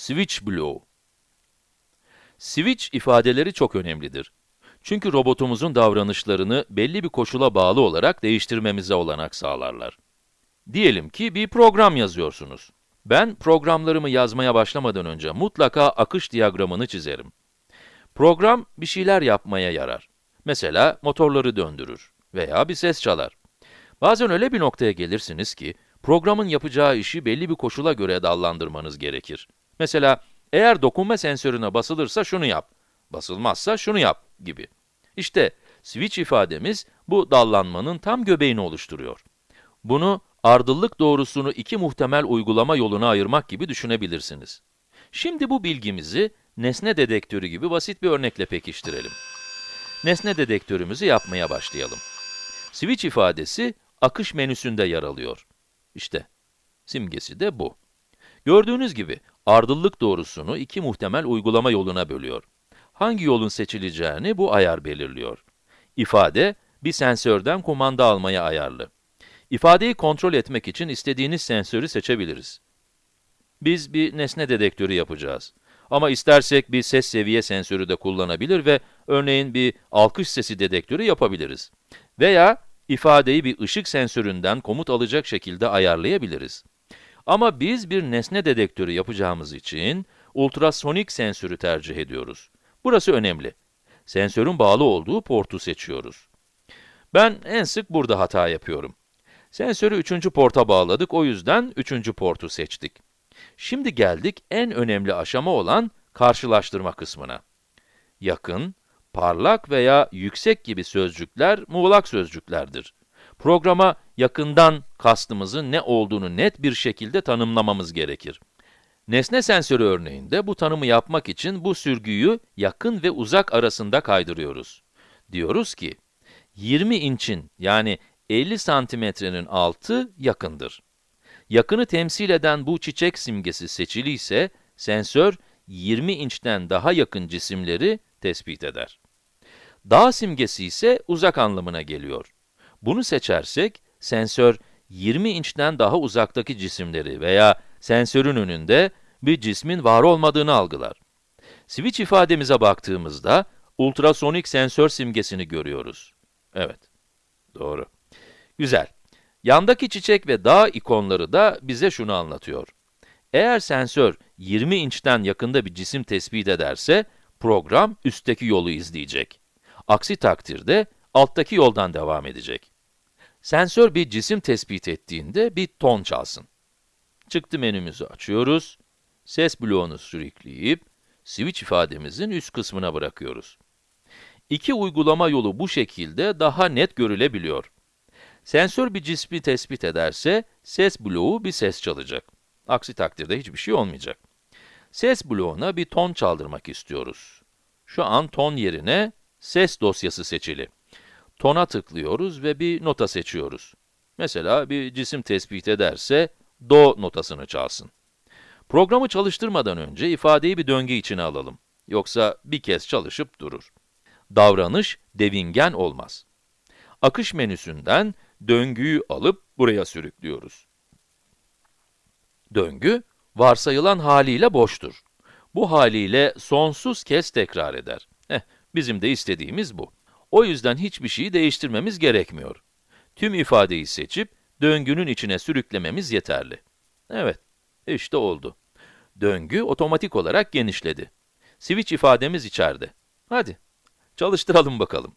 switch blow. Switch ifadeleri çok önemlidir. Çünkü robotumuzun davranışlarını belli bir koşula bağlı olarak değiştirmemize olanak sağlarlar. Diyelim ki bir program yazıyorsunuz. Ben programlarımı yazmaya başlamadan önce mutlaka akış diyagramını çizerim. Program bir şeyler yapmaya yarar. Mesela motorları döndürür veya bir ses çalar. Bazen öyle bir noktaya gelirsiniz ki, programın yapacağı işi belli bir koşula göre dallandırmanız gerekir. Mesela, eğer dokunma sensörüne basılırsa şunu yap, basılmazsa şunu yap gibi. İşte, switch ifademiz bu dallanmanın tam göbeğini oluşturuyor. Bunu, ardıllık doğrusunu iki muhtemel uygulama yoluna ayırmak gibi düşünebilirsiniz. Şimdi bu bilgimizi, nesne dedektörü gibi basit bir örnekle pekiştirelim. Nesne dedektörümüzü yapmaya başlayalım. Switch ifadesi, akış menüsünde yer alıyor. İşte, simgesi de bu. Gördüğünüz gibi, ardıllık doğrusunu iki muhtemel uygulama yoluna bölüyor. Hangi yolun seçileceğini bu ayar belirliyor. İfade, bir sensörden kumanda almaya ayarlı. İfadeyi kontrol etmek için istediğiniz sensörü seçebiliriz. Biz bir nesne dedektörü yapacağız. Ama istersek bir ses seviye sensörü de kullanabilir ve örneğin bir alkış sesi dedektörü yapabiliriz. Veya ifadeyi bir ışık sensöründen komut alacak şekilde ayarlayabiliriz. Ama biz bir nesne dedektörü yapacağımız için ultrasonik sensörü tercih ediyoruz. Burası önemli. Sensörün bağlı olduğu portu seçiyoruz. Ben en sık burada hata yapıyorum. Sensörü üçüncü porta bağladık, o yüzden üçüncü portu seçtik. Şimdi geldik en önemli aşama olan karşılaştırma kısmına. Yakın, parlak veya yüksek gibi sözcükler muğlak sözcüklerdir. Programa yakından kastımızın ne olduğunu net bir şekilde tanımlamamız gerekir. Nesne sensörü örneğinde bu tanımı yapmak için bu sürgüyü yakın ve uzak arasında kaydırıyoruz. Diyoruz ki, 20 inçin yani 50 santimetrenin altı yakındır. Yakını temsil eden bu çiçek simgesi seçili ise, sensör 20 inçten daha yakın cisimleri tespit eder. Dağ simgesi ise uzak anlamına geliyor. Bunu seçersek, sensör 20 inçten daha uzaktaki cisimleri veya sensörün önünde bir cismin var olmadığını algılar. Switch ifademize baktığımızda, ultrasonik sensör simgesini görüyoruz. Evet, doğru. Güzel. Yandaki çiçek ve dağ ikonları da bize şunu anlatıyor. Eğer sensör 20 inçten yakında bir cisim tespit ederse, program üstteki yolu izleyecek. Aksi takdirde alttaki yoldan devam edecek. Sensör bir cisim tespit ettiğinde bir ton çalsın. Çıktı menümüzü açıyoruz. Ses bloğunu sürükleyip, switch ifademizin üst kısmına bırakıyoruz. İki uygulama yolu bu şekilde daha net görülebiliyor. Sensör bir cismi tespit ederse, ses bloğu bir ses çalacak. Aksi takdirde hiçbir şey olmayacak. Ses bloğuna bir ton çaldırmak istiyoruz. Şu an ton yerine ses dosyası seçili. Tona tıklıyoruz ve bir nota seçiyoruz. Mesela bir cisim tespit ederse, do notasını çalsın. Programı çalıştırmadan önce ifadeyi bir döngü içine alalım. Yoksa bir kez çalışıp durur. Davranış devingen olmaz. Akış menüsünden döngüyü alıp buraya sürüklüyoruz. Döngü, varsayılan haliyle boştur. Bu haliyle sonsuz kez tekrar eder. Eh, bizim de istediğimiz bu. O yüzden hiçbir şeyi değiştirmemiz gerekmiyor. Tüm ifadeyi seçip, döngünün içine sürüklememiz yeterli. Evet, işte oldu. Döngü otomatik olarak genişledi. Switch ifademiz içeride. Hadi, çalıştıralım bakalım.